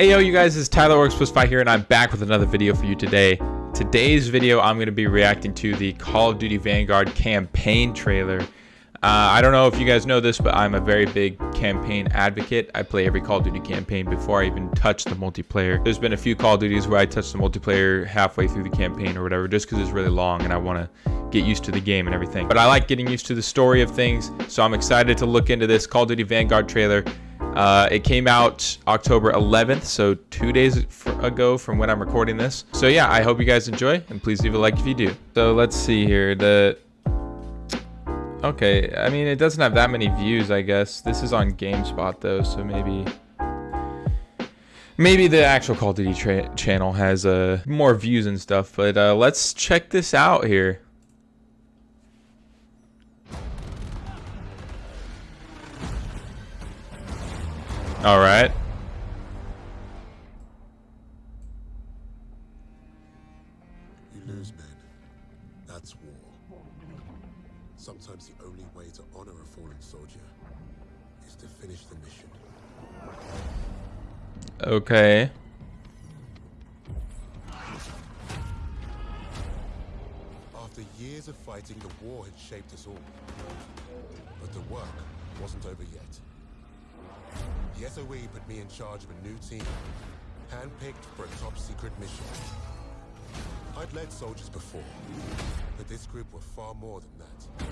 Hey yo, you guys, it's Tyler Works Plus Five here, and I'm back with another video for you today. Today's video, I'm going to be reacting to the Call of Duty Vanguard campaign trailer. Uh, I don't know if you guys know this, but I'm a very big campaign advocate. I play every Call of Duty campaign before I even touch the multiplayer. There's been a few Call of Duties where I touch the multiplayer halfway through the campaign or whatever, just because it's really long and I want to get used to the game and everything. But I like getting used to the story of things, so I'm excited to look into this Call of Duty Vanguard trailer uh, it came out October 11th, so two days ago from when I'm recording this. So yeah, I hope you guys enjoy, and please leave a like if you do. So let's see here. The okay, I mean it doesn't have that many views, I guess. This is on GameSpot though, so maybe maybe the actual Call of Duty channel has uh, more views and stuff. But uh, let's check this out here. All right. You lose men. That's war. Sometimes the only way to honor a fallen soldier is to finish the mission. Okay. After years of fighting, the war had shaped us all. But the work wasn't over yet. The SOE put me in charge of a new team, handpicked for a top secret mission. I'd led soldiers before, but this group were far more than that.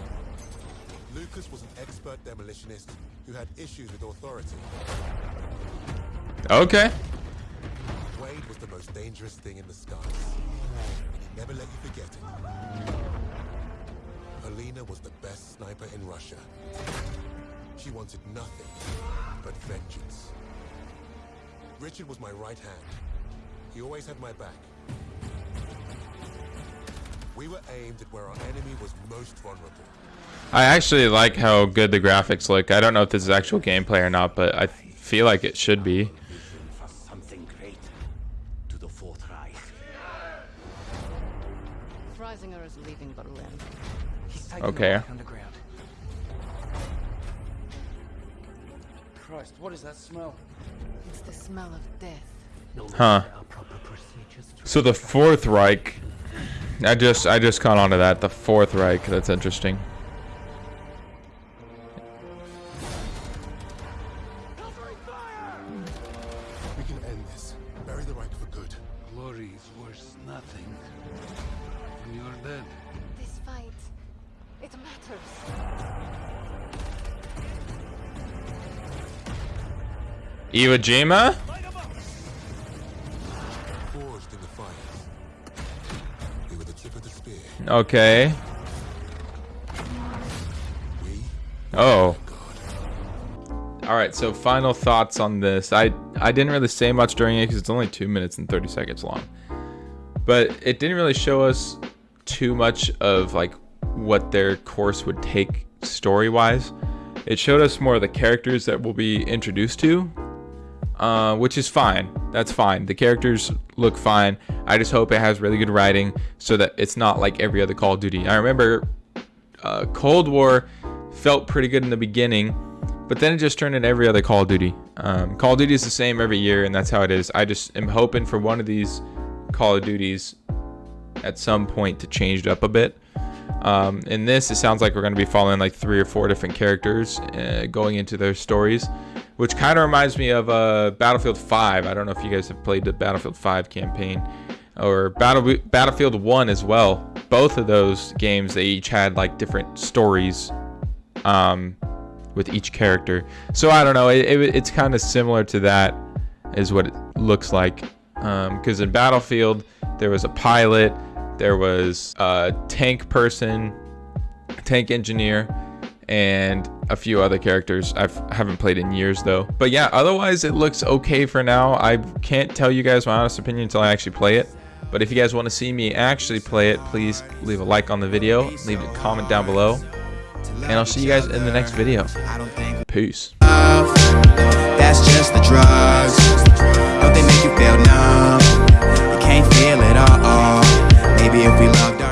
Lucas was an expert demolitionist who had issues with authority. Okay. Wade was the most dangerous thing in the skies, and he never let you forget it. Polina was the best sniper in Russia. She wanted nothing but vengeance. Richard was my right hand. He always had my back. We were aimed at where our enemy was most vulnerable. I actually like how good the graphics look. I don't know if this is actual gameplay or not, but I feel like it should be. Okay. Christ, what is that smell? It's the smell of death. Huh. So the Fourth Reich. I just I just caught on to that. The Fourth Reich. That's interesting. We can end this. Bury the Reich for good. Glory is worth nothing. When you're dead. This fight, it matters. Iwo Jima? Okay. Oh. Alright, so final thoughts on this. I, I didn't really say much during it because it's only 2 minutes and 30 seconds long. But it didn't really show us too much of like what their course would take story-wise. It showed us more of the characters that we'll be introduced to uh, which is fine. That's fine. The characters look fine. I just hope it has really good writing so that it's not like every other Call of Duty. I remember uh, Cold War felt pretty good in the beginning, but then it just turned into every other Call of Duty. Um, Call of Duty is the same every year, and that's how it is. I just am hoping for one of these Call of Duties at some point to change it up a bit. Um, in this, it sounds like we're going to be following like three or four different characters uh, going into their stories which kind of reminds me of uh, Battlefield 5. I don't know if you guys have played the Battlefield 5 campaign or Battle Battlefield 1 as well. Both of those games, they each had like different stories um, with each character. So I don't know. It, it, it's kind of similar to that, is what it looks like. Because um, in Battlefield, there was a pilot, there was a tank person, tank engineer, and a few other characters I haven't played in years though. But yeah, otherwise it looks okay for now. I can't tell you guys my honest opinion until I actually play it. But if you guys want to see me actually play it, please leave a like on the video, leave a comment down below, and I'll see you guys in the next video. Peace. That's just the drugs. Don't they make you feel numb? You can't feel it. If we loved.